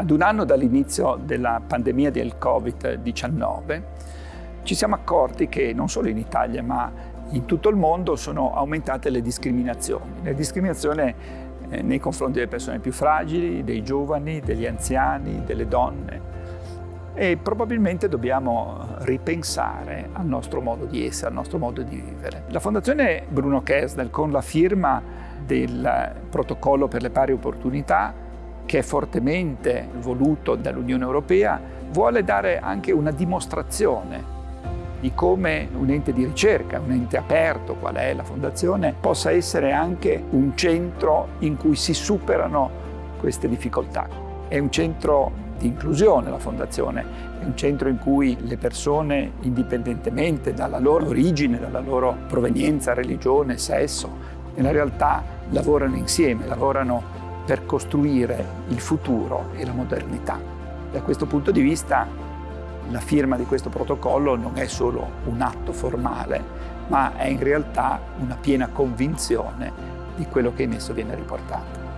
Ad un anno dall'inizio della pandemia del Covid-19 ci siamo accorti che non solo in Italia ma in tutto il mondo sono aumentate le discriminazioni. Le discriminazioni eh, nei confronti delle persone più fragili, dei giovani, degli anziani, delle donne. E probabilmente dobbiamo ripensare al nostro modo di essere, al nostro modo di vivere. La Fondazione Bruno Kersnel, con la firma del protocollo per le pari opportunità, che è fortemente voluto dall'Unione Europea, vuole dare anche una dimostrazione di come un ente di ricerca, un ente aperto, qual è la Fondazione, possa essere anche un centro in cui si superano queste difficoltà. È un centro di inclusione la Fondazione, è un centro in cui le persone, indipendentemente dalla loro origine, dalla loro provenienza, religione, sesso, nella realtà lavorano insieme, lavorano per costruire il futuro e la modernità. Da questo punto di vista la firma di questo protocollo non è solo un atto formale, ma è in realtà una piena convinzione di quello che in esso viene riportato.